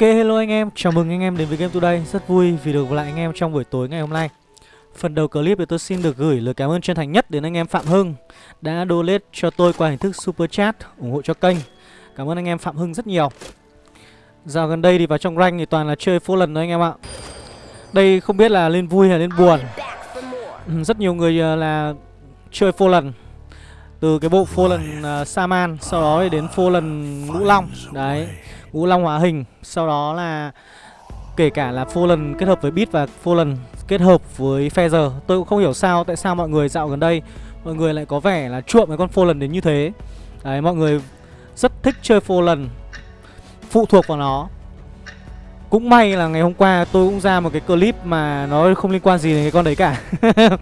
Ok hello anh em, chào mừng anh em đến với Game Today. Rất vui vì được gặp lại anh em trong buổi tối ngày hôm nay. Phần đầu clip thì tôi xin được gửi lời cảm ơn chân thành nhất đến anh em Phạm Hưng Đã donate cho tôi qua hình thức Super Chat ủng hộ cho kênh. Cảm ơn anh em Phạm Hưng rất nhiều. Dạo gần đây thì vào trong rank thì toàn là chơi full lần thôi anh em ạ. Đây không biết là lên vui hay lên buồn. Ừ, rất nhiều người ờ, là chơi full lần. Từ cái bộ Fallen uh, ờ, Saman Sau đó thì đến lần Ngũ Long. Đấy. Ngũ Long hóa hình. Sau đó là Kể cả là Fallen kết hợp với Beat và Fallen kết hợp với Feather. Tôi cũng không hiểu sao Tại sao mọi người dạo gần đây Mọi người lại có vẻ là chuộng cái con Fallen đến như thế. Đấy mọi người rất thích chơi Fallen Phụ thuộc vào nó. Cũng may là ngày hôm qua tôi cũng ra một cái clip mà nó không liên quan gì đến cái con đấy cả.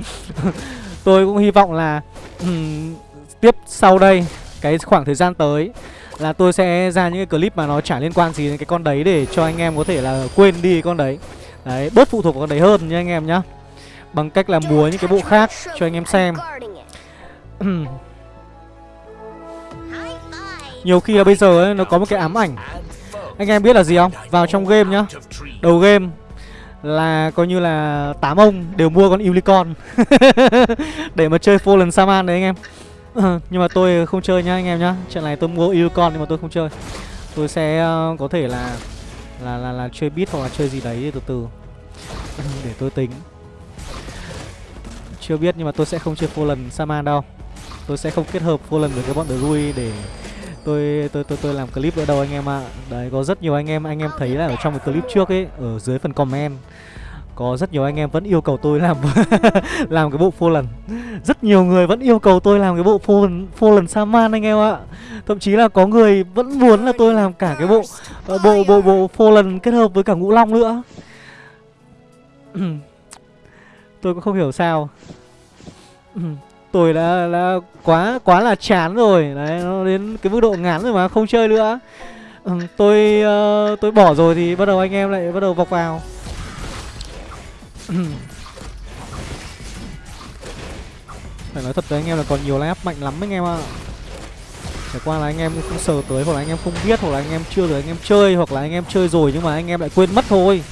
Tôi cũng hy vọng là um, tiếp sau đây cái khoảng thời gian tới là tôi sẽ ra những cái clip mà nó chả liên quan gì đến cái con đấy để cho anh em có thể là quên đi con đấy. Đấy bớt phụ thuộc vào con đấy hơn nha anh em nhá. Bằng cách là múa những cái bộ khác cho anh em xem. Nhiều khi là bây giờ ấy, nó có một cái ám ảnh. Anh em biết là gì không? Vào trong game nhá. Đầu game là coi như là tám ông đều mua con unicorn. Để mà chơi fallen saman đấy anh em. nhưng mà tôi không chơi nhá anh em nhá. Trận này tôi mua Ilcon nhưng mà tôi không chơi. Tôi sẽ uh, có thể là là, là là chơi bit hoặc là chơi gì đấy từ từ. Để tôi tính. Chưa biết nhưng mà tôi sẽ không chơi Fallen Saman đâu. Tôi sẽ không kết hợp Fallen với cái bọn Drui để tôi tôi tôi tôi làm clip nữa đâu anh em ạ. À. Đấy có rất nhiều anh em. Anh em thấy là ở trong cái clip trước ấy ở dưới phần comment có rất nhiều anh em vẫn yêu cầu tôi làm làm cái bộ Fallen Rất nhiều người vẫn yêu cầu tôi làm cái bộ Fallen, Fallen Saman anh em ạ. Thậm chí là có người vẫn muốn là tôi làm cả cái bộ ờ, bộ bộ bộ bộ Fallen kết hợp với cả Ngũ Long nữa. Tôi cũng không hiểu sao. Tôi đã, đã quá quá là chán rồi. Đấy nó đến cái mức độ ngán rồi mà không chơi nữa. Tôi uh, tôi bỏ rồi thì bắt đầu anh em lại bắt đầu vọc vào. Phải nói thật với anh em là còn nhiều line up mạnh lắm anh em ạ Trải qua là anh em không sờ tới hoặc là anh em không biết hoặc là anh em chưa rồi anh em chơi hoặc là anh em chơi rồi nhưng mà anh em lại quên mất thôi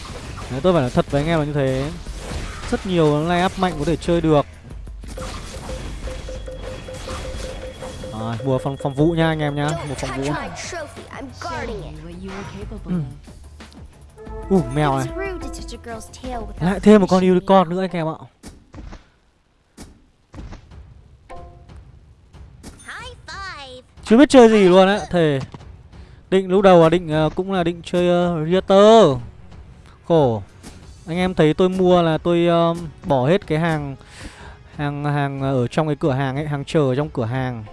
Đấy, tôi phải nói thật với anh em là như thế Rất nhiều line up mạnh có thể chơi được mua phòng phòng vũ nha anh em nhá, mua phòng vũ. Ừ. Ủ uh, mèo này. Lại thêm một con unicorn nữa anh em ạ. Chưa biết chơi gì luôn á Thề. Định lúc đầu là định uh, cũng là định chơi uh, Rieter Khổ. Anh em thấy tôi mua là tôi uh, bỏ hết cái hàng Hàng hàng ở trong cái cửa hàng ấy Hàng chờ trong cửa hàng.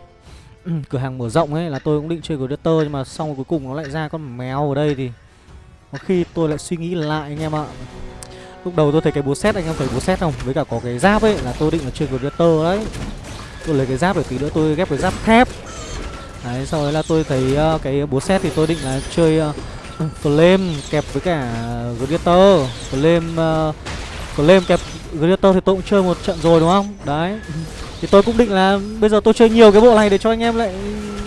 Cửa hàng mở rộng ấy là tôi cũng định chơi Rieter Nhưng mà xong rồi cuối cùng nó lại ra con mèo ở đây thì có khi tôi lại suy nghĩ lại anh em ạ. Lúc đầu tôi thấy cái búa xét anh em thấy búa xét không? Với cả có cái giáp ấy là tôi định là chơi tơ đấy. Tôi lấy cái giáp để tí nữa tôi ghép cái giáp thép. Đấy sau đấy là tôi thấy uh, cái búa xét thì tôi định là chơi uh, Flame kẹp với cả Gladiator Flame uh, Flame kẹp Gladiator thì tôi cũng chơi một trận rồi đúng không? Đấy. Thì tôi cũng định là bây giờ tôi chơi nhiều cái bộ này để cho anh em lại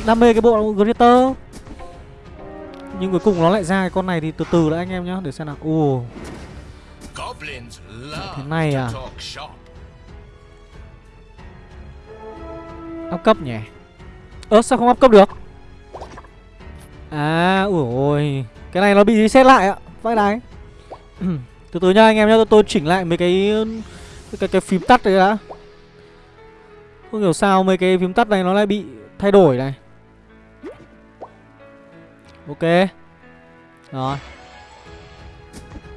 đam mê cái bộ Gladiator nhưng cuối cùng nó lại ra cái con này thì từ từ đã anh em nhá Để xem nào. Ồ. Thế này à? Áp cấp nhỉ? Ơ sao không áp cấp được? À ủa ôi. Cái này nó bị reset lại ạ. Vãi đái. Từ từ nha anh em nhá Tôi chỉnh lại mấy cái cái, cái, cái phím tắt đấy đã. Không hiểu sao mấy cái phím tắt này nó lại bị thay đổi này Ok. Rồi.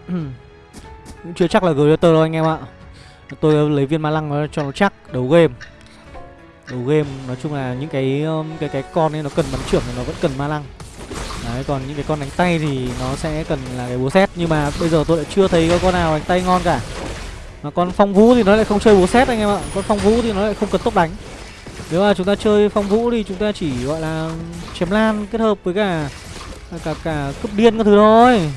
Cũng chưa chắc là Greater đâu anh em ạ. Tôi lấy viên ma lăng cho nó chắc, Đầu game. Đầu game, nói chung là những cái um, cái cái con ấy nó cần bắn trưởng thì nó vẫn cần ma lăng. Đấy, còn những cái con đánh tay thì nó sẽ cần là cái búa xét Nhưng mà bây giờ tôi lại chưa thấy có con nào đánh tay ngon cả. Mà con phong vũ thì nó lại không chơi búa xét anh em ạ. Con phong vũ thì nó lại không cần tốc đánh. Nếu mà chúng ta chơi phong vũ thì chúng ta chỉ gọi là chém lan kết hợp với cả cả cả cướp điên các thứ thôi.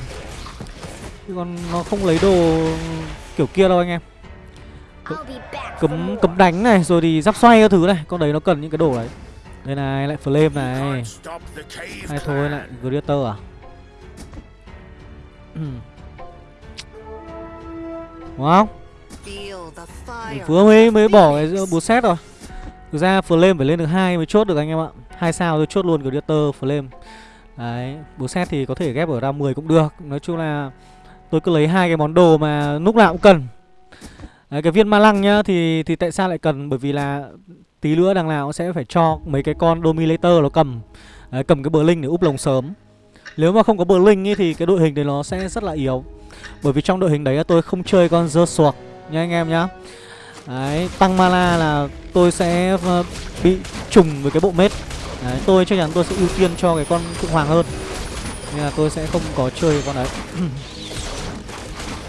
Chứ còn nó không lấy đồ kiểu kia đâu anh em. Cấm cấm đánh này rồi thì giáp xoay các thứ này. Con đấy nó cần những cái đồ đấy. Đây này lại flame này. Hay thôi lại greater à? Đúng không? Vừa mới mới bỏ cái búa xét rồi. Thực ra flame phải lên được hai mới chốt được anh em ạ. Hai sao tôi chốt luôn Gladiator flame Đấy, bố set thì có thể ghép ở ra 10 cũng được. Nói chung là tôi cứ lấy hai cái món đồ mà lúc nào cũng cần. Đấy, cái viên ma lăng nhá thì thì tại sao lại cần? Bởi vì là tí nữa đằng nào cũng sẽ phải cho mấy cái con dominator nó cầm. Đấy, cầm cái bờ linh để úp lồng sớm. Nếu mà không có bờ linh thì cái đội hình đấy nó sẽ rất là yếu. Bởi vì trong đội hình đấy tôi không chơi con dơ suộc nha anh em nhá. Đấy, tăng mana là tôi sẽ ờ, bị trùng với cái bộ mết. Đấy, tôi chắc chắn tôi sẽ ưu tiên cho cái con Phượng Hoàng hơn. Nên là tôi sẽ không có chơi con đấy.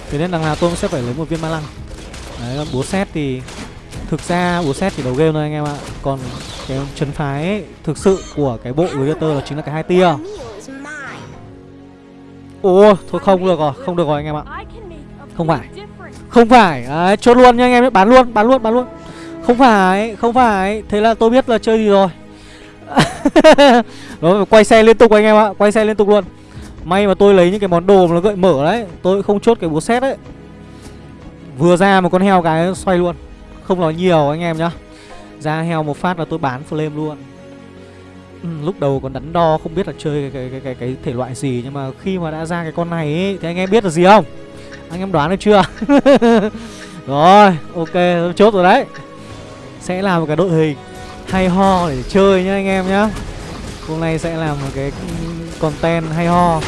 Thế nên đằng nào tôi cũng sẽ phải lấy một viên ma lăng. Đấy, búa xét thì Thực ra búa xét thì đầu game thôi anh em ạ. Còn cái chân phái ấy, thực sự của cái bộ Gladiator là chính là cái hai tia. Ồ, thôi không được rồi, không được rồi anh em ạ. Không phải. Không phải, đấy, chốt luôn nha anh em Bán luôn, bán luôn, bán luôn. Không phải, không phải. Thế là tôi biết là chơi gì rồi. Đó, quay xe liên tục anh em ạ Quay xe liên tục luôn. May mà tôi lấy những cái món đồ mà nó gợi mở đấy Tôi không chốt cái búa xét đấy. Vừa ra một con heo cái xoay luôn Không nói nhiều anh em nhá. Ra heo một phát là tôi bán flame luôn. Ừ, Lúc đầu còn đắn đo không biết là chơi cái, cái, cái, cái, cái thể loại gì Nhưng mà khi mà đã ra cái con này ấy, thì anh em biết là gì không? Anh em đoán được chưa? Rồi ok chốt rồi đấy. Sẽ là một cái đội hình hay ho để chơi nhá anh em nhá. Hôm nay sẽ làm một cái content hay ho.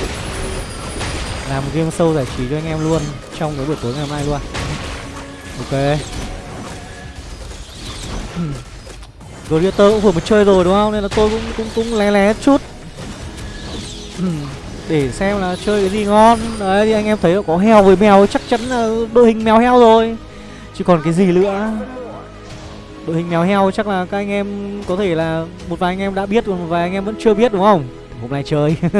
Làm một game show giải trí cho anh em luôn Trong cái buổi tối ngày hôm nay luôn. Ok. Hmm. Gladiator cũng vừa mới chơi rồi đúng không? Nên là tôi cũng cũng cũng lé lé chút. Hmm. Để xem là chơi cái gì ngon. Đấy, thì anh em thấy có heo với mèo, chắc chắn là đội hình mèo heo rồi. Chứ còn cái gì nữa? Đội hình mèo heo chắc là các anh em có thể là một vài anh em đã biết còn một vài anh em vẫn chưa biết đúng không? Hôm nay chơi.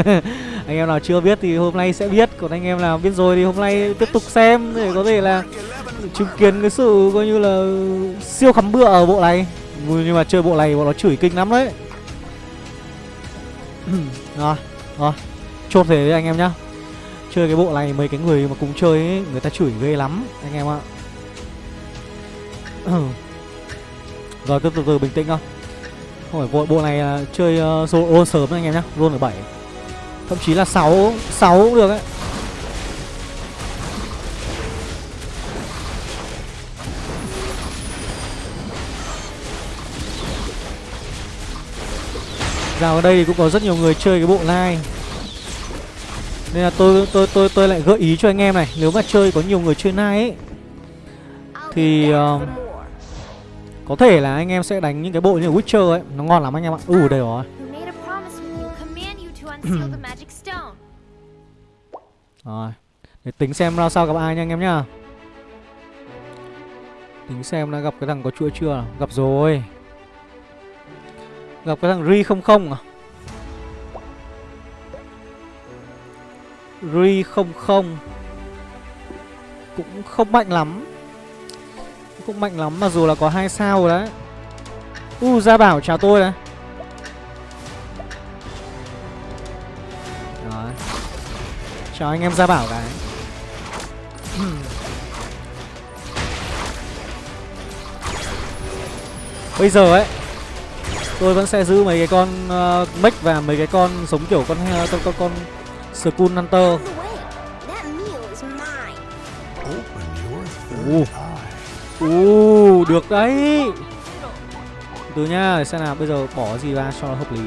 anh em nào chưa biết thì hôm nay sẽ biết, còn anh em nào biết rồi thì hôm nay tiếp tục xem để có thể là chứng kiến cái sự coi như là siêu khắm bựa ở bộ này. Nhưng mà chơi bộ này bọn nó chửi kinh lắm đấy. rồi, rồi. Chốt thế với anh em nhá. Chơi cái bộ này mấy cái người mà cùng chơi ấy, người ta chửi ghê lắm anh em ạ. Rồi cứ từ từ bình tĩnh không Không phải vội bộ này là chơi ờ, uh, roll sớm anh em nhá Roll ở 7 Thậm chí là 6 6 cũng được ấy. Vào ở đây thì cũng có rất nhiều người chơi cái bộ line Nên là tôi tôi tôi tôi lại gợi ý cho anh em này Nếu mà chơi có nhiều người chơi line ấy Thì uh, có thể là anh em sẽ đánh những cái bộ như Witcher ấy. Nó ngon lắm anh em ạ. Ừ đây rồi. Rồi. Để tính xem ra sao gặp ai nha anh em nhá. Tính xem đã gặp cái thằng có chuỗi chưa? Gặp rồi. Gặp cái thằng Ri không không à? Ri không không Cũng không mạnh lắm cũng mạnh lắm mặc dù là có hai sao rồi đấy. U uh, gia bảo chào tôi này. Rồi. chào anh em gia bảo cái. Bây giờ ấy tôi vẫn sẽ giữ mấy cái con uh, mech và mấy cái con sống kiểu con uh, con con con skull hunter. Uh uh, được đấy. Từ nha để xem nào bây giờ bỏ gì ra cho nó hợp lý.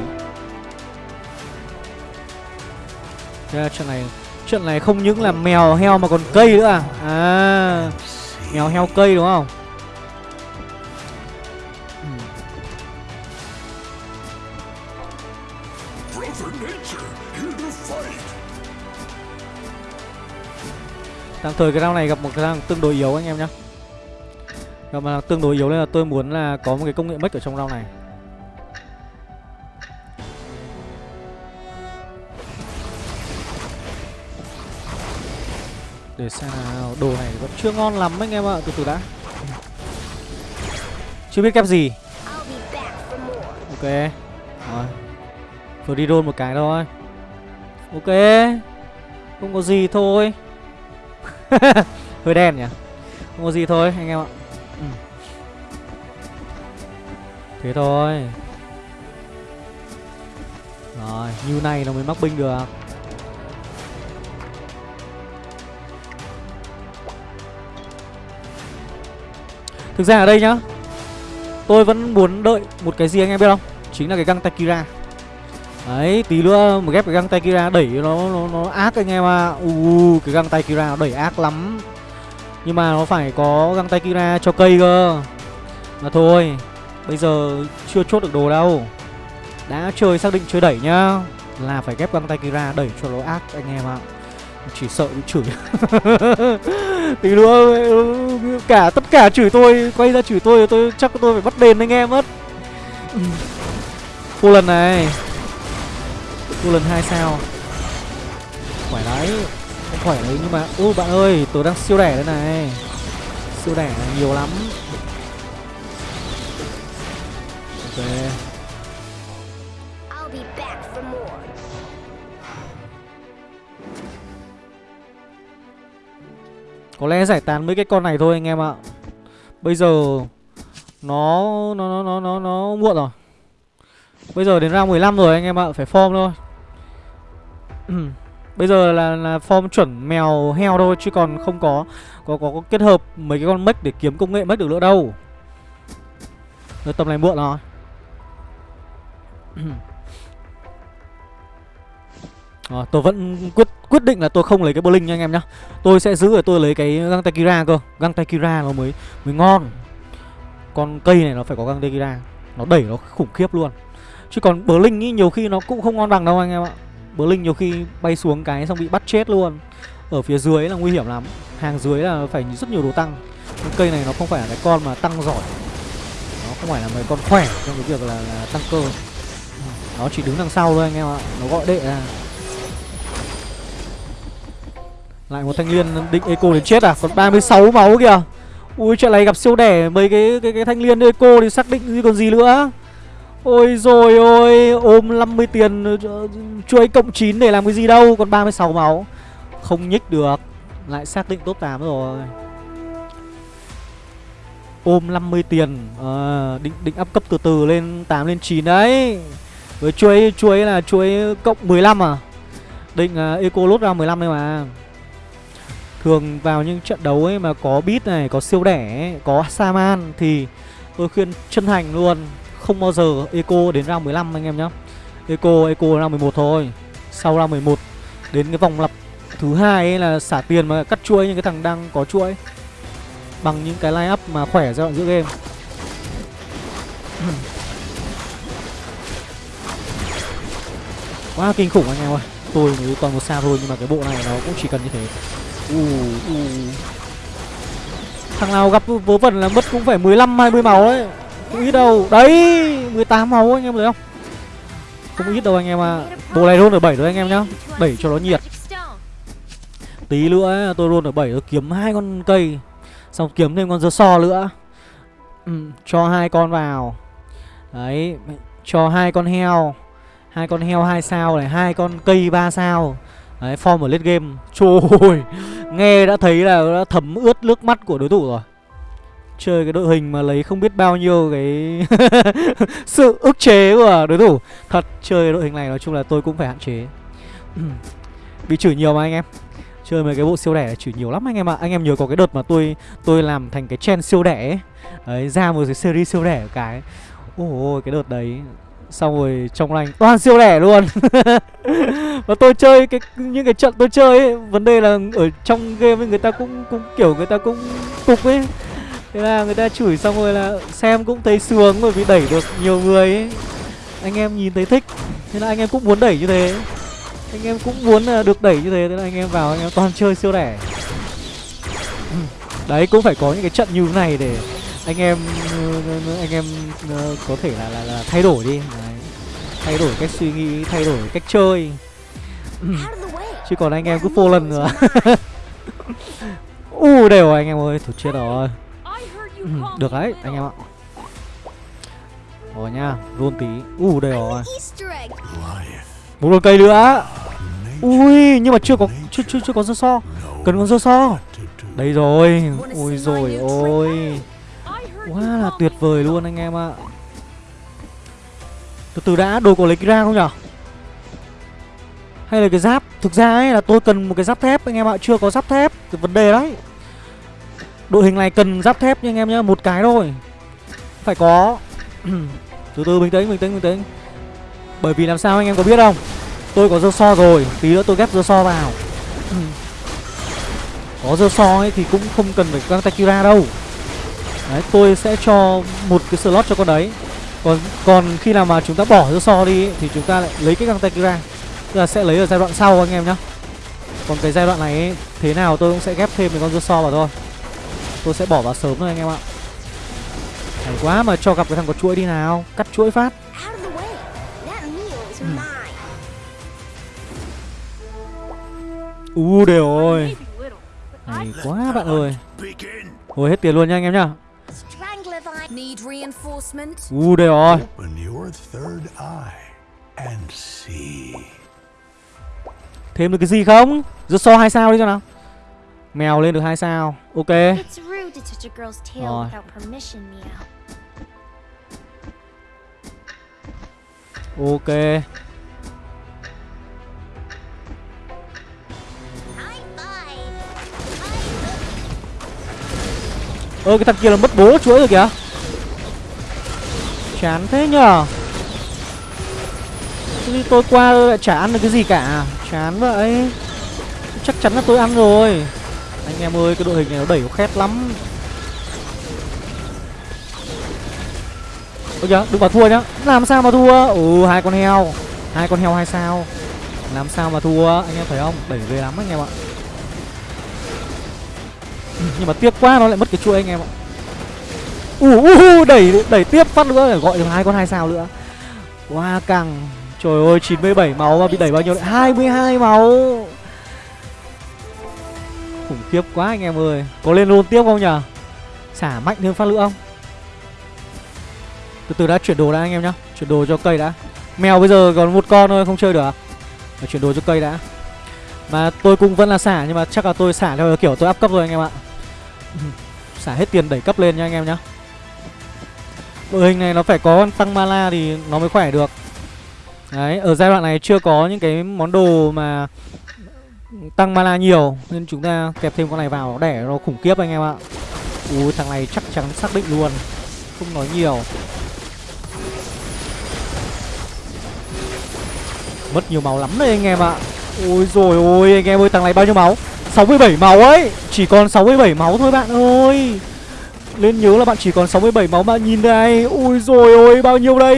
Yeah, chuyện này chuyện này không những là mèo heo mà còn cây nữa à? À mèo heo cây đúng không? Tạm thời cái round này gặp một cái thằng tương đối yếu anh em nhé mà tương đối yếu nên là tôi muốn là có một cái công nghệ mất ở trong round này. Để xem nào, Đồ này vẫn chưa ngon lắm anh em ạ, Từ từ đã. Chưa biết kép gì. Ok. Rồi. Vừa đi roll một cái thôi. Ok. Không có gì thôi. Hơi đen nhỉ? Không có gì thôi, anh em ạ ừ. Thế thôi Rồi như này nó mới mắc binh được Thực ra ở đây nhá Tôi vẫn muốn đợi một cái gì anh em biết không Chính là cái găng Takira Đấy, tí nữa mà ghép cái găng tay Kira đẩy nó nó nó ác anh em ạ. À. Uh, cái găng tay Kira nó đẩy ác lắm. Nhưng mà nó phải có găng tay Kira cho cây cơ. Mà thôi, bây giờ chưa chốt được đồ đâu. Đã chơi xác định chơi đẩy nhá. Là phải ghép găng tay Kira đẩy cho nó ác anh em ạ. Chỉ sợ bị chửi. tí nữa cả tất cả chửi tôi, quay ra chửi tôi tôi chắc tôi phải bắt đền anh em mất. Cô lần này Cô lần 2 sao Khỏe đấy khỏe đấy nhưng mà Ô bạn ơi tôi đang siêu đẻ đây này. Siêu đẻ nhiều lắm. Ok. Có lẽ giải tán mấy cái con này thôi anh em ạ. Bây giờ Nó Nó nó nó nó muộn rồi. Bây giờ đến round 15 rồi anh em ạ. Phải form thôi Bây giờ là, là form chuẩn mèo heo thôi chứ còn không có có, có có kết hợp mấy cái con mech để kiếm công nghệ mech được nữa đâu. Rồi tầm này muộn rồi. À, tôi vẫn quyết quyết định là tôi không lấy cái bowling nha anh em nhá. Tôi sẽ giữ ở tôi lấy cái găng tay kira cơ. Găng tay kira nó mới mới ngon. Con cây này nó phải có găng tay kira Nó đẩy nó khủng khiếp luôn. Chứ còn bowling ý nhiều khi nó cũng không ngon bằng đâu anh em ạ. Blink nhiều khi bay xuống cái xong bị bắt chết luôn. Ở phía dưới là nguy hiểm lắm. Hàng dưới là phải rất nhiều đồ tăng. Cái cây này nó không phải là cái con mà tăng giỏi. Nó không phải là mấy con khỏe trong cái việc là, là tăng cơ. Nó chỉ đứng đằng sau thôi anh em ạ. Nó gọi đệ ra. Lại một thanh liên định eco đến chết à? Còn 36 máu kìa. Ui chuyện này gặp siêu đẻ mấy cái cái, cái thanh liên eco thì xác định gì còn gì nữa? Ôi rồi ôi Ôm 50 tiền ờ, Chuối cộng 9 để làm cái gì đâu Còn 36 máu. Không nhích được Lại xác định top 8 rồi. Ôm 50 tiền à, định, định up cấp từ từ lên 8 lên 9 đấy. Với chuối chuối là chuối cộng 15 à? Định uh, eco lốt ra 15 đây mà. Thường vào những trận đấu ấy mà có beat này Có siêu đẻ Có Saman Thì tôi khuyên chân thành luôn không bao giờ eco đến round 15 anh em nhá. Eco, eco round 11 thôi. Sau round 11 Đến cái vòng lặp thứ hai ấy là xả tiền mà cắt chuỗi những cái thằng đang có chuỗi. Bằng những cái line up mà khỏe giai đoạn giữa game. Quá kinh khủng anh em ơi. Tôi mới toàn một sao thôi nhưng mà cái bộ này nó cũng chỉ cần như thế. U uh, uh. Thằng nào gặp vớ vẩn là mất cũng phải 15-20 máu đấy không ít đâu. Đấy 18 máu anh em thấy không? Không ít đâu anh em à Bộ này roll ở 7 rồi anh em nhá. Đẩy cho nó nhiệt. Tí nữa tôi roll ở 7 tôi kiếm hai con cây. Xong kiếm thêm con dơ so nữa. Ừ, Cho hai con vào. Đấy Cho hai con heo. Hai con heo hai sao này hai con cây ba sao. Đấy form ở late game. Trời ơi Nghe đã thấy là đã thấm ướt nước mắt của đối thủ rồi. Chơi cái đội hình mà lấy không biết bao nhiêu cái Sự ức chế của đối thủ. Thật chơi đội hình này nói chung là tôi cũng phải hạn chế. Bị chửi nhiều mà anh em. Chơi mấy cái bộ siêu đẻ chửi nhiều lắm anh em ạ. À. Anh em nhớ có cái đợt mà tôi tôi làm thành cái chen siêu đẻ ấy. Đấy ra một cái series siêu đẻ cái. Ôi cái đợt đấy. Xong rồi trong lành toàn siêu đẻ luôn. Và tôi chơi cái những cái trận tôi chơi ấy Vấn đề là ở trong game ấy, người ta cũng cũng kiểu người ta cũng cục ấy. Thế là người ta chửi xong rồi là xem cũng thấy sướng bởi vì đẩy được nhiều người ấy. Anh em nhìn thấy thích. Thế là anh em cũng muốn đẩy như thế. Anh em cũng muốn à, được đẩy như thế. Thế là anh em vào anh em toàn chơi siêu đẻ Đấy cũng phải có những cái trận như thế này để anh em anh em ờ, có thể là là, là thay đổi đi. Đấy. thay đổi cách suy nghĩ thay đổi cách chơi. Chứ còn anh em cứ phô lần nữa. U đều anh em ơi thật chết rồi. Ừ, được đấy anh em ạ. Rồi nha roll tí. U uh, đây rồi. Một con cây nữa. Ui nhưng mà chưa có chưa chưa chưa có dơ so. Cần con dơ so. Đây rồi. Ui rồi ôi. Quá là tuyệt vời luôn anh em ạ. Từ từ đã đồ có lấy ra không nhở Hay là cái giáp? Thực ra ấy là tôi cần một cái giáp thép anh em ạ. Chưa có giáp thép. Cái vấn đề đấy. Đội hình này cần giáp thép nha anh em nhá Một cái thôi. Phải có. Từ từ bình tĩnh bình tĩnh bình tĩnh. Bởi vì làm sao anh em có biết không? Tôi có dơ so rồi Tí nữa tôi ghép dơ so vào. Có dơ so ấy thì cũng không cần phải căng Takira đâu. Đấy tôi sẽ cho một cái slot cho con đấy. Còn còn khi nào mà chúng ta bỏ dơ so đi ấy, Thì chúng ta lại lấy cái căng Takira. Tức là sẽ lấy ở giai đoạn sau anh em nhá. Còn cái giai đoạn này ấy, thế nào tôi cũng sẽ ghép thêm một con dơ so vào thôi. Tôi sẽ bỏ vào sớm thôi anh em ạ. Hay quá mà cho gặp cái thằng có chuỗi đi nào. Cắt chuỗi phát. U đều ơi Hay quá bạn ơi. Hồi hết tiền luôn nha anh em nhá? U đều rồi. Thêm được cái gì không? Rớt so hai sao đi cho nào Mèo lên được hai sao. Ok. Rồi. Ok. Ơ cái thằng kia là mất bố chuỗi rồi kìa. Chán thế nhở Thế thì tôi qua lại chả ăn được cái gì cả. Chán vậy. Chắc chắn là tôi ăn rồi anh em ơi cái đội hình này nó đẩy nó khét lắm. Ôi kìa đừng bảo thua nhá. Làm sao mà thua? Ừ hai con heo. Hai con heo hai sao. Làm sao mà thua? Anh em thấy không? Đẩy về lắm anh em ạ. Nhưng mà tiếc quá nó lại mất cái chuỗi anh em ạ. Ù uh, uh, đẩy đẩy tiếp phát nữa để gọi được hai con hai sao nữa. Quá căng. Trời ơi 97 máu mà bị đẩy bao nhiêu? Đấy 22 máu. Khủng khiếp quá anh em ơi. Có lên luôn tiếp không nhở Xả mạnh thêm phát nữa không? Từ từ đã chuyển đồ đã anh em nhá. Chuyển đồ cho cây đã. Mèo bây giờ còn một con thôi không chơi được à? Phải chuyển đồ cho cây đã. Mà tôi cũng vẫn là xả nhưng mà chắc là tôi xả theo kiểu tôi áp cấp rồi anh em ạ. Xả hết tiền đẩy cấp lên nha anh em nhá. Đội hình này nó phải có tăng mana thì nó mới khỏe được. Đấy, ở giai đoạn này chưa có những cái món đồ mà tăng mana nhiều Nên chúng ta kẹp thêm con này vào để nó khủng khiếp anh em ạ. Ui, thằng này chắc chắn xác định luôn Không nói nhiều. Mất nhiều máu lắm đấy anh em ạ. Ôi rồi ôi anh em ơi thằng này bao nhiêu máu? 67 máu ấy Chỉ còn 67 máu thôi bạn ơi. Lên nhớ là bạn chỉ còn 67 máu bạn nhìn đây Ui rồi ôi bao nhiêu đây?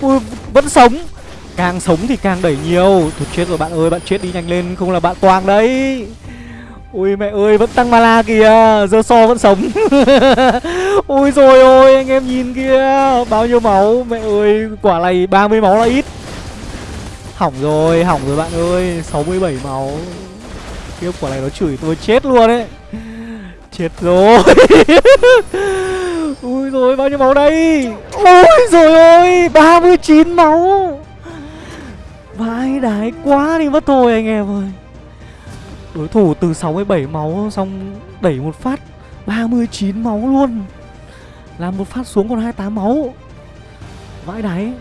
Ui, Vẫn sống. Càng sống thì càng đẩy nhiều. Thôi chết rồi, bạn ơi, bạn chết đi nhanh lên, Không là bạn toang đấy. Ui, mẹ ơi, vẫn tăng mana kìa, Giờ so vẫn sống. Ui rồi ôi, anh em nhìn kia Bao nhiêu máu. Mẹ ơi, quả này 30 máu là ít. Hỏng rồi hỏng rồi bạn ơi 67 máu. Tiếp quả này nó chửi tôi chết luôn ấy. Chết rồi. Ui rồi bao nhiêu máu đây. Ôi rồi ôi 39 máu. Vãi đái quá đi mất thôi anh em ơi. Đối thủ từ 67 máu xong đẩy một phát 39 máu luôn. Làm một phát xuống còn 28 máu. Vãi đáy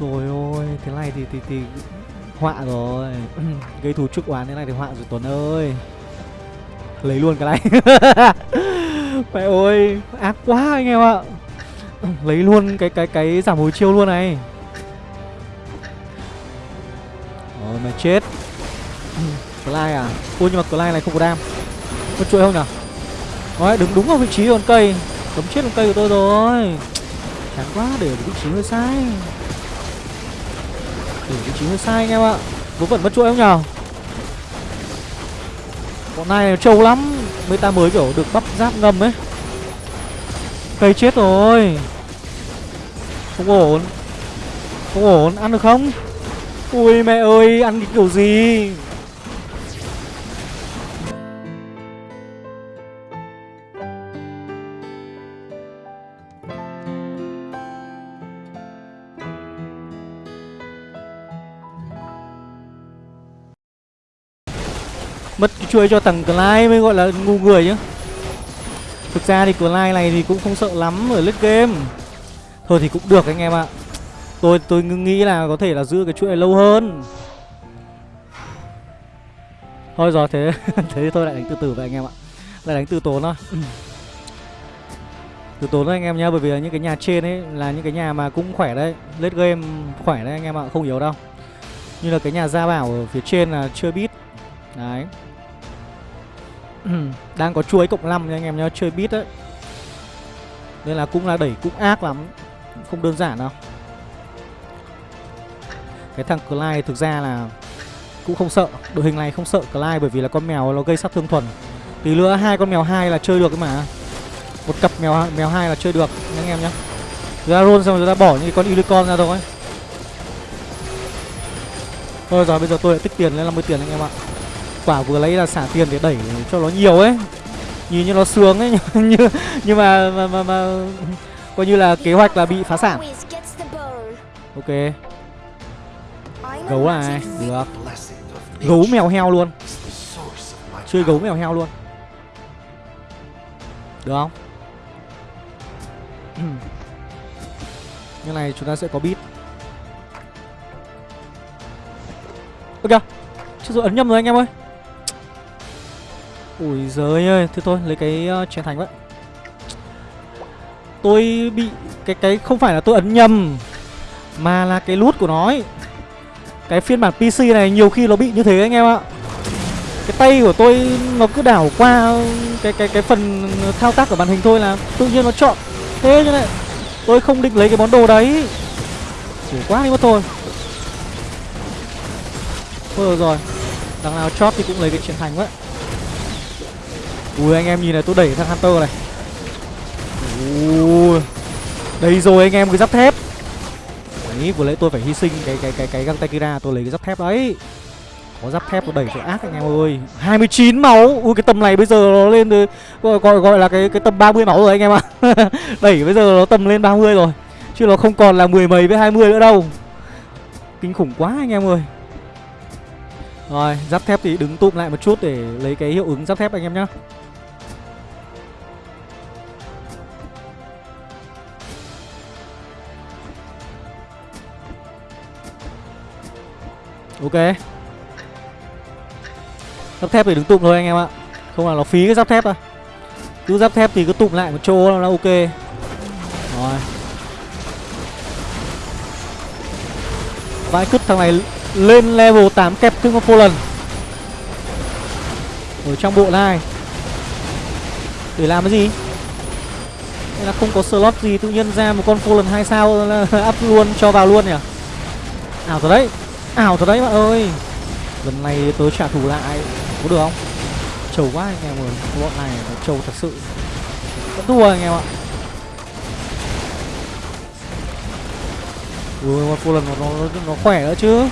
Rồi ôi Thế này thì thì, thì họa rồi. Gây thù trước oán thế này thì họa rồi Tuấn ơi. Lấy luôn cái này. Mẹ ơi Ác quá anh em ạ. Lấy luôn cái cái cái giảm hồi chiêu luôn này. Rồi mà chết. Clyde à? Ôi nhưng mà Clyde này không có đam. Có chuỗi không nhở? Đấy, đứng đúng ở vị trí con cây. Cấm chết con cây của tôi rồi. Chán quá, để vị trí hơi sai. Để vị trí hơi sai anh em ạ. Vớ vẩn mất chuỗi không nhở? Bọn này trâu lắm. Meta mới kiểu được bắp giáp ngầm ấy. Cây chết rồi. Không ổn. Không ổn. Ăn được không? Ui mẹ ơi, ăn cái kiểu gì? Mất cái chuối cho thằng Clyde mới gọi là ngu người chứ Thực ra thì Clyde này thì cũng không sợ lắm ở lít game. Thôi thì cũng được anh em ạ. Tôi tôi nghĩ là có thể là giữ cái chuỗi này lâu hơn. Thôi rồi thế thế tôi lại đánh từ từ vậy anh em ạ. Lại đánh từ tốn thôi. Từ tốn thôi anh em nhá Bởi vì là những cái nhà trên ấy là những cái nhà mà cũng khỏe đấy Late game khỏe đấy anh em ạ Không yếu đâu. Như là cái nhà gia bảo ở phía trên là chưa biết Đấy. Đang có chuối cộng 5 nha anh em nhá Chơi bit đấy. Nên là cũng là đẩy cũng ác lắm. Không đơn giản đâu cái thằng Clyde thực ra là Cũng không sợ Đội hình này không sợ Clyde bởi vì là con mèo nó gây sát thương thuần. Tí nữa hai con mèo hai là chơi được ấy mà. Một cặp mèo mèo hai là chơi được nha anh em nhá. Ra roll xong rồi ta bỏ những con unicorn ra thôi. Thôi rồi bây giờ tôi lại tích tiền lên 50 tiền anh em ạ. Quả vừa lấy là xả tiền để đẩy cho nó nhiều ấy. Nhìn như nó sướng ấy Nhưng, nhưng mà, mà, mà, mà Coi như là kế hoạch là bị phá sản. Ok. Gấu magic Được. Gấu mèo heo luôn. Chơi gấu mèo heo luôn. Được không? Như này chúng ta sẽ có bit Ok Chứ rồi ấn nhầm rồi anh em ơi. Ui giời ơi Thế thôi lấy cái uh, chén thành vậy. Tôi bị Cái cái không phải là tôi ấn nhầm Mà là cái nút của nó ấy cái phiên bản PC này nhiều khi nó bị như thế anh em ạ. Cái tay của tôi nó cứ đảo qua cái cái cái phần thao tác của màn hình thôi là tự nhiên nó chọn. Thế như này Tôi không định lấy cái món đồ đấy. Khổ quá đi mất thôi. Thôi được rồi. Đằng nào chót thì cũng lấy cái chiến thành vậy. Ui, anh em nhìn này, tôi đẩy thằng Hunter này. Ui. Đây rồi, anh em cái giáp thép. Đấy vừa lấy tôi phải hy sinh cái cái cái cái găng tay Kira tôi lấy cái giáp thép đấy. Có giáp thép nó đẩy cho ác anh em ơi. 29 máu. Ui cái tầm này bây giờ nó lên từ gọi, gọi, gọi là cái cái tầm 30 máu rồi anh em ạ. Đẩy bây giờ nó tầm lên 30 rồi. Chứ nó không còn là mười mấy với 20 nữa đâu. Kinh khủng quá anh em ơi. Rồi giáp thép thì đứng tụm lại một chút để lấy cái hiệu ứng giáp thép anh em nhá. Ok. Giáp thép thì đứng tụm thôi anh em ạ. Không là nó phí cái giáp thép à. Cứ giáp thép thì cứ tụm lại một chỗ là ok. Rồi. Vãi cứt thằng này lên level 8 kẹp thêm con lần. Ở trong bộ này. Để làm cái gì? Hay là không có slot gì tự nhiên ra một con Fallen 2 sao là up luôn, cho vào luôn nhỉ? Ảo rồi đấy. Ảo thật đấy bạn ơi. Lần này tớ trả thù lại. Có được không? Trầu quá anh em ơi. Bọn này nó trầu thật sự. Vẫn thua anh em ạ. Ui một lần nó, nó, nó khỏe nữa chứ.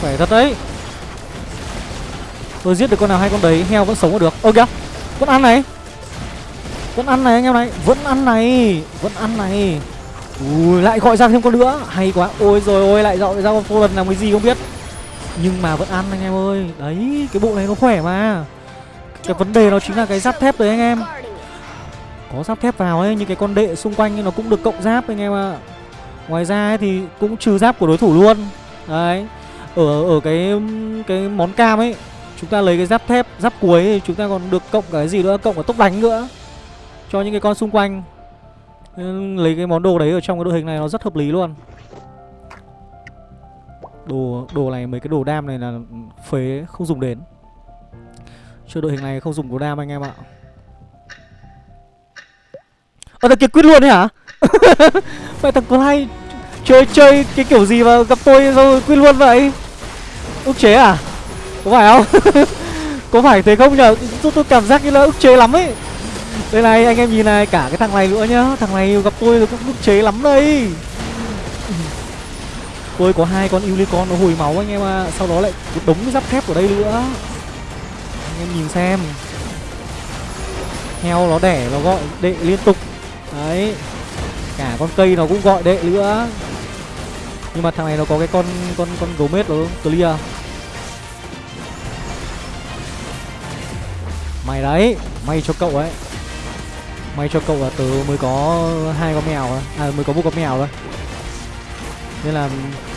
Khỏe thật đấy. Tôi giết được con nào hay con đấy Heo vẫn sống được. Ơ kìa Vẫn ăn này. Vẫn ăn này anh em này. Vẫn ăn này. Vẫn ăn này. Ui lại gọi ra thêm con nữa. Hay quá. Ôi rồi ôi lại gọi ra con phô lần làm cái gì không biết. Nhưng mà vẫn ăn anh em ơi. Đấy cái bộ này nó khỏe mà. Cái vấn đề nó chính là cái giáp thép đấy anh em. Có giáp thép vào ấy Nhưng cái con đệ xung quanh nó cũng được cộng giáp anh em ạ. Ngoài ra ấy, thì cũng trừ giáp của đối thủ luôn. Đấy. Ở ở cái cái món cam ấy Chúng ta lấy cái giáp thép Giáp cuối thì chúng ta còn được cộng cả cái gì nữa? Cộng cả tốc đánh nữa. Cho những cái con xung quanh. Lấy cái món đồ đấy ở trong cái đội hình này nó rất hợp lý luôn. Đồ đồ này mấy cái đồ đam này là phế không dùng đến. Chơi đội hình này không dùng đồ đam anh em ạ. Ờ thằng kia quyết luôn đấy hả? Vậy thằng Clyde chơi chơi cái kiểu gì mà gặp tôi rồi quyết luôn vậy? Ức chế à? Có phải không? Có phải thế không nhở? Tôi, tôi cảm giác như là ức chế lắm ấy đây này, anh em nhìn này, cả cái thằng này nữa nhá. Thằng này gặp tôi cũng ức chế lắm đây. Tôi có hai con unicorn nó hồi máu anh em ạ. À. sau đó lại một đống giáp thép ở đây nữa. Anh em nhìn xem. Heo nó đẻ, nó gọi đệ liên tục. Đấy. Cả con cây nó cũng gọi đệ nữa. Nhưng mà thằng này nó có cái con con con gấu mết nó clear. Mày đấy may cho cậu ấy may cho cậu là tớ mới có hai con mèo thôi. À mới có một con mèo thôi. Nên là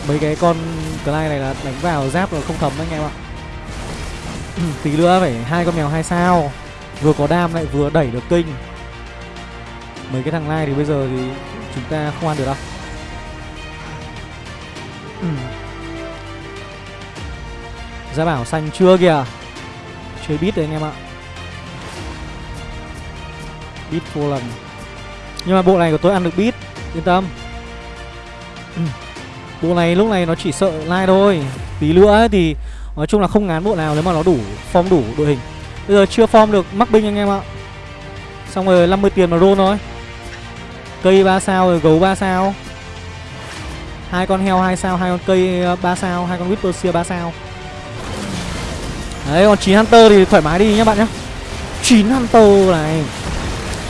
mấy cái con clay này là đánh vào giáp rồi không thấm anh em ạ. Tí nữa phải hai con mèo hai sao. Vừa có đam lại vừa đẩy được kinh mấy cái thằng lai thì bây giờ thì chúng ta không ăn được đâu. Gia bảo xanh chưa kìa? Chơi bít đấy anh em ạ. Beat vô lần. Nhưng mà bộ này của tôi ăn được beat Yên tâm. Bộ này lúc này nó chỉ sợ lai thôi. Tí nữa ấy thì Nói chung là không ngán bộ nào nếu mà nó đủ Form đủ đội hình. Bây giờ chưa form được mắc binh anh em ạ. Xong rồi 50 tiền mà roll thôi. Cây 3 sao rồi gấu 3 sao. Hai con heo 2 sao, hai con cây ờ, 3 sao, hai con Whisper 3 sao. Đấy, còn 9 Hunter thì thoải mái đi nhá bạn nhá. 9 Hunter này.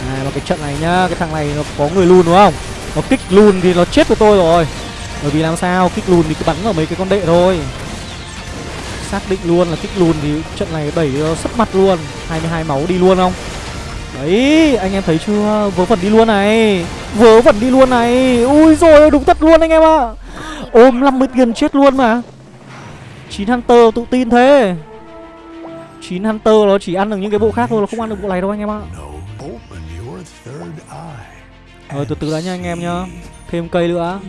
À, mà cái trận này nhá, cái thằng này nó có người lùn đúng không? Nó kích lùn thì nó chết của tôi rồi. Bởi vì làm sao kích lùn thì cứ bắn vào mấy cái con đệ thôi. Xác định luôn là kích lùn thì trận này đẩy nó sấp mặt luôn. 22 máu đi luôn không? Đấy, anh em thấy chưa? Vớ vẩn đi luôn này Vớ vẩn đi luôn này Ui rồi đúng thật luôn anh em ạ Ôm 50 tiền chết luôn mà 9 Hunter tự tin thế 9 Hunter nó chỉ ăn được những cái bộ khác thôi Nó không ăn được bộ này đâu anh em ạ rồi từ từ đã nha anh em nhá. Thêm cây nữa.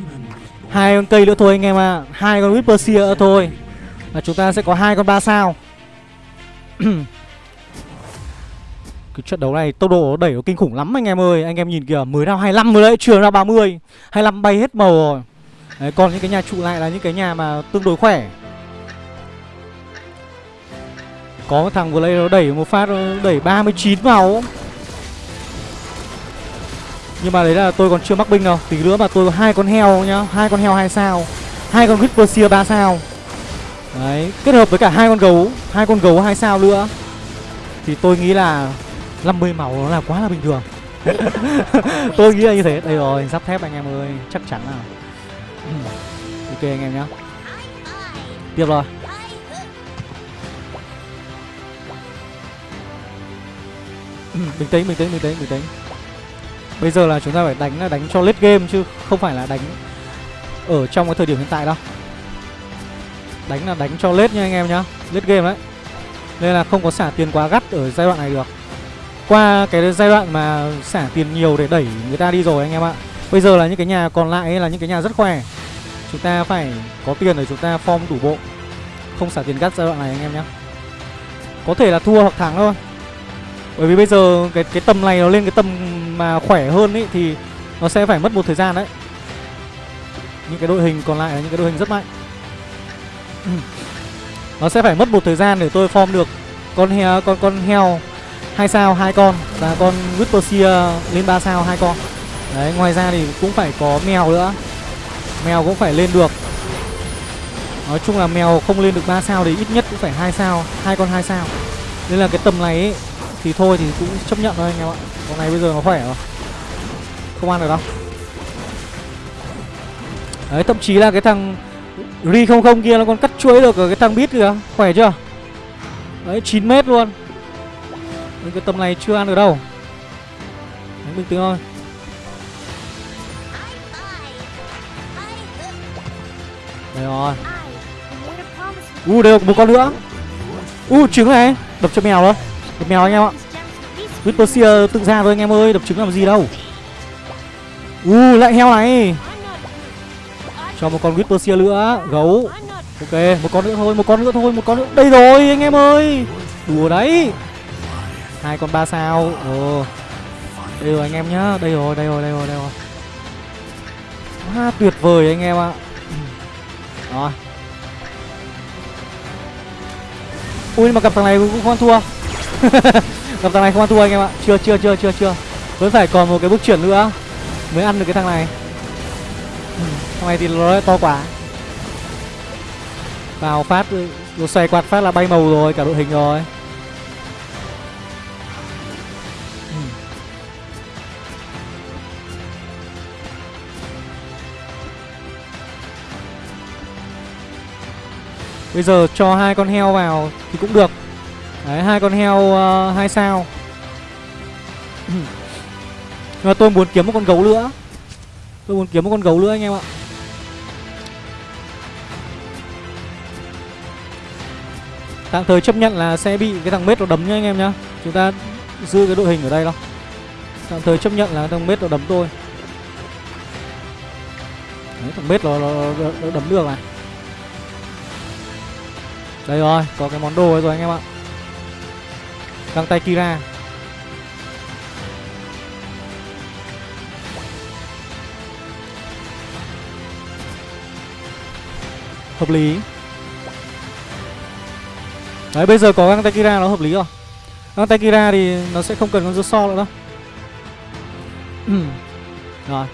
Hai con cây nữa thôi anh em ạ. Hai con Whisper nữa thôi. Là chúng ta sẽ có hai con ba sao. Cái trận đấu này tốc độ đẩy nó kinh khủng lắm anh em ơi. Anh em nhìn kìa mới ra 25 rồi đấy. Trường ra 30 25 bay hết màu rồi. Đấy, Còn những cái nhà trụ lại là những cái nhà mà tương đối khỏe. Có một thằng vừa lấy nó đẩy một phát đẩy 39 vào. Nhưng mà đấy là tôi còn chưa mắc binh đâu. Tí nữa mà tôi có hai con heo nhá. Hai con heo hai sao. Hai con Whisper 3 sao. Đấy, Kết hợp với cả hai con gấu. Hai con gấu hai sao nữa. Thì tôi nghĩ là 50 máu nó là quá là bình thường. Tôi nghĩ là như thế. Đây rồi, sắp thép anh em ơi. Chắc chắn là. Ok anh em nhá. Tiếp rồi. Bình tĩnh bình tĩnh bình tĩnh bình tĩnh. Bây giờ là chúng ta phải đánh là đánh cho late game chứ không phải là đánh ở trong cái thời điểm hiện tại đâu. Đánh là đánh cho late nha anh em nhá, Late game đấy. Nên là không có xả tiền quá gắt ở giai đoạn này được. Qua cái giai đoạn mà xả tiền nhiều để đẩy người ta đi rồi anh em ạ. Bây giờ là những cái nhà còn lại là những cái nhà rất khỏe. Chúng ta phải có tiền để chúng ta form đủ bộ. Không xả tiền gắt giai đoạn này anh em nhé Có thể là thua hoặc thắng thôi. Bởi vì bây giờ cái cái tầm này nó lên cái tầm mà khỏe hơn ấy Thì nó sẽ phải mất một thời gian đấy. Những cái đội hình còn lại là những cái đội hình rất mạnh. Nó sẽ phải mất một thời gian để tôi form được con heo con con heo hai sao hai con và con Whispersia lên 3 sao hai con. Đấy ngoài ra thì cũng phải có mèo nữa. Mèo cũng phải lên được. Nói chung là mèo không lên được 3 sao thì ít nhất cũng phải hai sao hai con hai sao. Nên là cái tầm này ấy, thì thôi thì cũng chấp nhận thôi anh em ạ. Con này bây giờ nó khỏe rồi. Không ăn được đâu. Đấy thậm chí là cái thằng ri không không kia nó còn cắt chuỗi được ở cái thằng bít kìa. Khỏe chưa? Đấy 9 mét luôn. Nhưng cái tầm này chưa ăn được đâu. Đánh bình tĩnh thôi. Đây rồi. U uh, đều một con nữa. U uh, trứng này. Đập cho mèo thôi Đập mèo anh em ạ. Whisper tự ra thôi anh em ơi Đập trứng làm gì đâu. U uh, lại heo này. Cho một con Whisper nữa Gấu. Ok một con nữa thôi Một con nữa thôi Một con nữa. Đây rồi anh em ơi. Đùa đấy. Hai con ba sao. Ồ. Đây rồi anh em nhá. Đây rồi đây rồi đây rồi đây rồi. Quá tuyệt vời anh em ạ. Rồi. Ui mà gặp thằng này cũng không ăn thua. gặp thằng này không ăn thua anh em ạ. Chưa chưa chưa chưa chưa. Vẫn phải còn một cái bước chuyển nữa mới ăn được cái thằng này. Ừ, thằng này thì nó to quá. Vào phát rồi xoay quạt phát là bay màu rồi, cả đội hình rồi. Ừ. Bây giờ cho hai con heo vào thì cũng được. Đấy hai con heo uh, hai sao. Nhưng mà tôi muốn kiếm một con gấu nữa Tôi muốn kiếm một con gấu nữa anh em ạ. Tạm thời chấp nhận là sẽ bị cái thằng mết nó đấm nha anh em nhá. Chúng ta giữ cái đội hình ở đây đâu Tạm thời chấp nhận là thằng mết nó đấm tôi. Đấy, thằng mết nó, nó, nó, nó đấm được này. Đây rồi, có cái món đồ rồi anh em ạ. Găng tay Kira. Hợp lý. Đấy, bây giờ có găng tay Kira nó hợp lý rồi. Găng tay Kira thì nó sẽ không cần con so nữa đâu. Rồi.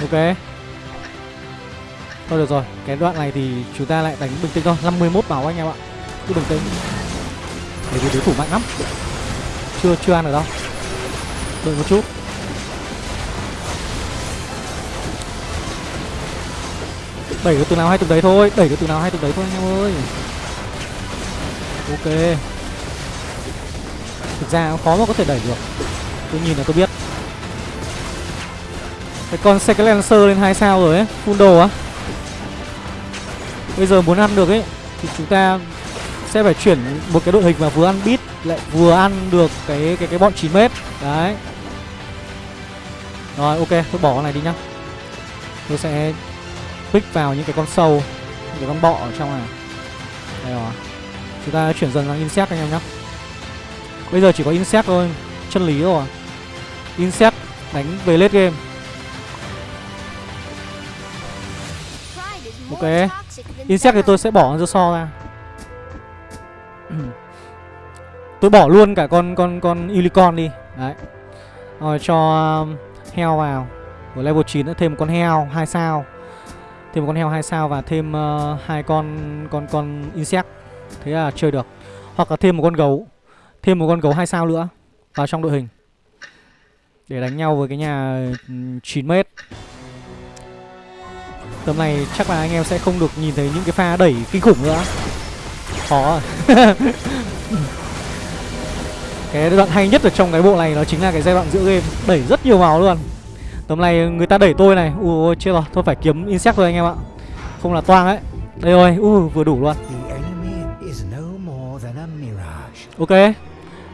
Ok. Thôi được rồi, Cái đoạn này thì chúng ta lại đánh bình tĩnh thôi. 51 máu anh em ạ. Cứ bình tĩnh. Bởi vì đối thủ mạnh lắm. Chưa chưa ăn được đâu. Đợi một chút. Đẩy cái từ nào hay từ đấy thôi. Đẩy cái từ nào hay từ đấy thôi anh em ơi. Ok. Thực ra khó mà có thể đẩy được. Tôi nhìn là tôi biết cái con xe cái Lancer lên hai sao rồi ấy, Full đồ á. Bây giờ muốn ăn được ấy, Thì chúng ta sẽ phải chuyển một cái đội hình mà vừa ăn bit lại vừa ăn được cái cái cái bọn 9 mét. Đấy. Rồi, ok, tôi bỏ con này đi nhá. Tôi sẽ pick vào những cái con sâu, những cái con bọ ở trong này. Đây rồi. Chúng ta chuyển dần sang insect anh em nhá. Bây giờ chỉ có insect thôi, chân lý rồi. Insect đánh về late game. Ok. Insect thì tôi sẽ bỏ con so ra. Tôi bỏ luôn cả con con con unicorn đi. Đấy. Rồi cho um, heo vào. Ở level 9 nữa thêm một con heo hai sao. Thêm một con heo hai sao và thêm uh, hai con con con insect. Thế là chơi được. Hoặc là thêm một con gấu. Thêm một con gấu hai sao nữa Vào trong đội hình. Để đánh nhau với cái nhà ừ, 9 mét. Tầm này chắc là anh em sẽ không được nhìn thấy những cái pha đẩy kinh khủng nữa. Khó Cái đoạn hay nhất ở trong cái bộ này nó chính là cái giai đoạn giữa game. Đẩy rất nhiều máu luôn. Tầm này người ta đẩy tôi này. Ui chết rồi. Thôi phải kiếm insect thôi anh em ạ. Không là toang ấy. Đây rồi. Ui vừa đủ luôn. Ok.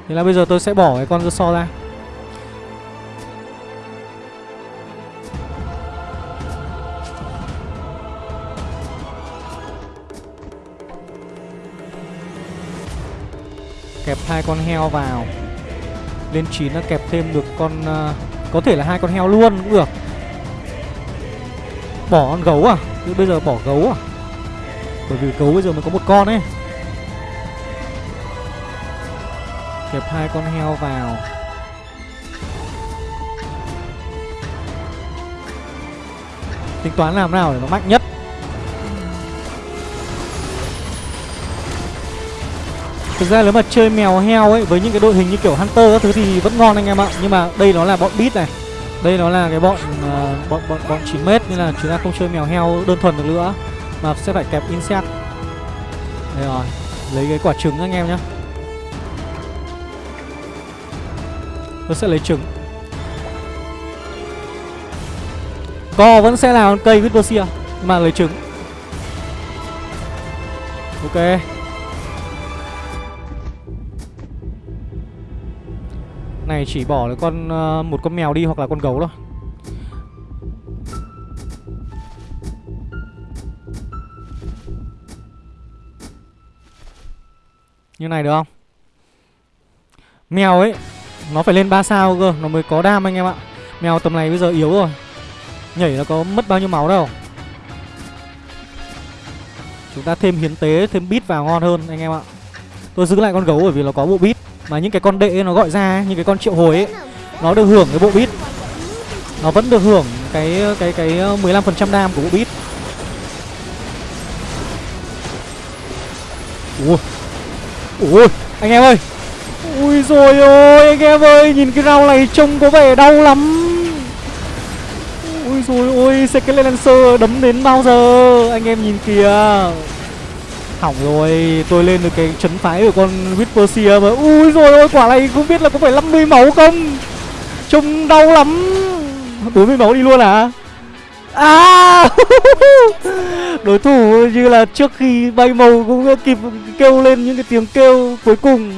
Thế là bây giờ tôi sẽ bỏ cái con so ra kẹp hai con heo vào. Lên chín nó kẹp thêm được con uh, có thể là hai con heo luôn cũng được. Bỏ con gấu à? Chứ bây giờ bỏ gấu à? Bởi vì gấu bây giờ mới có một con ấy. Kẹp hai con heo vào. Tính toán làm nào để nó mạnh nhất? Thực ra nếu mà chơi mèo heo ấy với những cái đội hình như kiểu Hunter các thứ thì vẫn ngon anh em ạ. Nhưng mà đây nó là bọn beat này. Đây nó là cái bọn uh, bọn bọn bọn 9 mét nên là chúng ta không chơi mèo heo đơn thuần được nữa mà sẽ phải kẹp insect. Đây rồi, lấy cái quả trứng anh em nhá. Tôi sẽ lấy trứng. Co vẫn sẽ là con cây Whispersia mà lấy trứng. Ok. Này chỉ bỏ được con uh, một con mèo đi hoặc là con gấu thôi. Như này được không? Mèo ấy Nó phải lên 3 sao cơ Nó mới có đam anh em ạ. Mèo tầm này bây giờ yếu rồi. Nhảy nó có mất bao nhiêu máu đâu. Chúng ta thêm hiến tế Thêm bit vào ngon hơn anh em ạ. Tôi giữ lại con gấu bởi vì nó có bộ bit mà những cái con đệ nó gọi ra những cái con triệu hồi ấy, nó được hưởng cái bộ bit. Nó vẫn được hưởng cái cái cái ờ, 15% đam của bộ bit. Ui ui, anh em ơi. Ui rồi ôi, anh em ơi, Nhìn cái rau này trông có vẻ đau lắm. Ui rồi ôi Skeleton Lancer đấm đến bao giờ? Anh em nhìn kìa. Hỏng rồi Tôi lên được cái chấn phái của con Whisper mà. Ui rồi ôi quả này không biết là có phải 50 máu không? Trông đau lắm. 40 máu đi luôn à? À! Đối thủ như là trước khi bay màu cũng kịp kêu lên những cái tiếng kêu cuối cùng.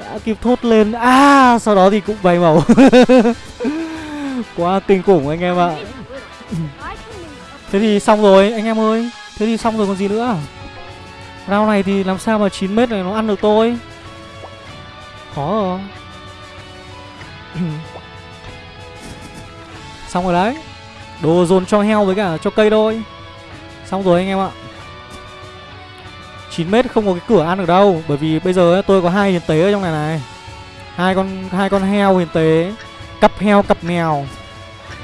Đã kịp thốt lên. À sau đó thì cũng bay màu. Quá kinh khủng anh em ạ. Thế thì xong rồi anh em ơi. Thế thì xong rồi còn gì nữa rao này thì làm sao mà 9m này nó ăn được tôi? Khó rồi. Xong rồi đấy. Đồ dồn cho heo với cả cho cây thôi. Xong rồi anh em ạ. 9m không có cái cửa ăn được đâu Bởi vì bây giờ ấy, tôi có hai hiền tế ở trong này này. Hai con hai con heo hiền tế Cặp heo cặp mèo.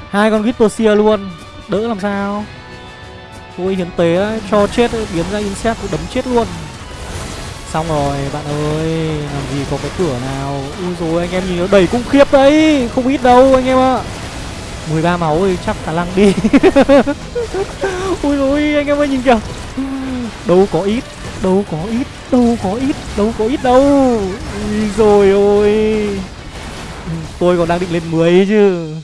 Hai con Gitposia luôn. Đỡ làm sao? Tôi hiến tế ấy, cho chết ấy, biến ra insect đấm chết luôn. Xong rồi bạn ơi Làm gì có cái cửa nào? Ui rồi anh em nhìn nó đầy cung khiếp đấy Không ít đâu anh em ạ. 13 máu thì chắc khả năng đi. Ui rồi anh em ơi nhìn kìa. Đâu có ít Đâu có ít Đâu có ít Đâu có ít đâu. Ui rồi ôi. Tôi còn đang định lên 10 chứ.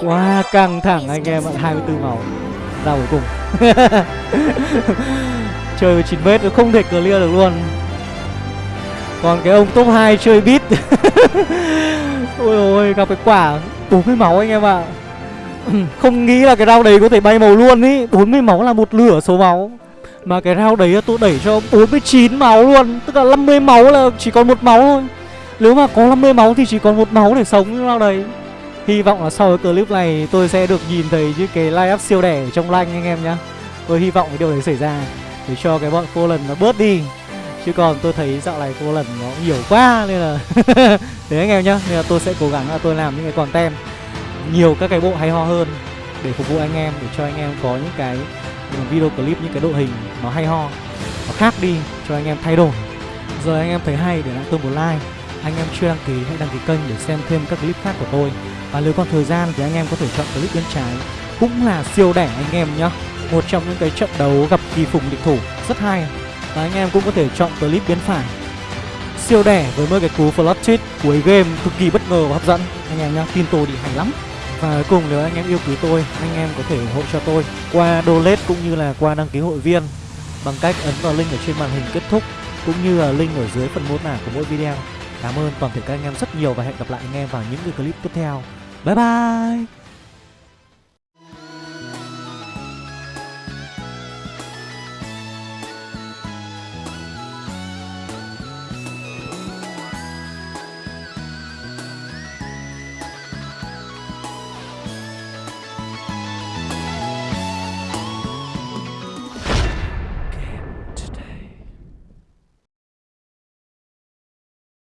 Quá wow, căng thẳng anh em ạ 24 máu. Ra cuối cùng. Chơi với 9 mét không thể clear được luôn. Còn cái ông top 2 chơi beat. Ôi ôi, gặp cái quả 40 máu anh em ạ. Không nghĩ là cái rau đấy có thể bay màu luôn ý. 40 máu là một lửa số máu. Mà cái rau đấy tôi đẩy cho 49 máu luôn. Tức là 50 máu là chỉ còn một máu thôi. Nếu mà có 50 máu thì chỉ còn một máu để sống cái rau đấy. Hy vọng là sau cái clip này tôi sẽ được nhìn thấy những cái live up siêu đẻ trong lanh anh em nhá. Tôi hy vọng cái điều đấy xảy ra Để cho cái bọn cô lần nó bớt đi. Chứ còn tôi thấy dạo này cô lần nó nhiều quá Nên là Đấy anh em nhá, Nên là tôi sẽ cố gắng là tôi làm những cái content Nhiều các cái bộ hay ho hơn Để phục vụ anh em, Để cho anh em có những cái video clip, Những cái đội hình nó hay ho, Nó khác đi, cho anh em thay đổi. Giờ anh em thấy hay để lại tôi một like, Anh em chưa đăng ký hãy đăng ký kênh để xem thêm các clip khác của tôi. Và nếu còn thời gian thì anh em có thể chọn clip bên trái. Cũng là siêu đẻ anh em nhá. Một trong những cái trận đấu gặp kỳ phùng địch thủ. Rất hay. Và anh em cũng có thể chọn clip bên phải. Siêu đẻ với mấy cái cú flop tweet cuối game cực kỳ bất ngờ và hấp dẫn. Anh em nhá, tin tôi thì hay lắm. Và cuối cùng nếu anh em yêu quý tôi, anh em có thể ủng hộ cho tôi qua donate cũng như là qua đăng ký hội viên bằng cách ấn vào link ở trên màn hình kết thúc cũng như là link ở dưới phần mô tả của mỗi video. Cảm ơn toàn thể các anh em rất nhiều và hẹn gặp lại anh em vào những cái clip tiếp theo. 拜拜。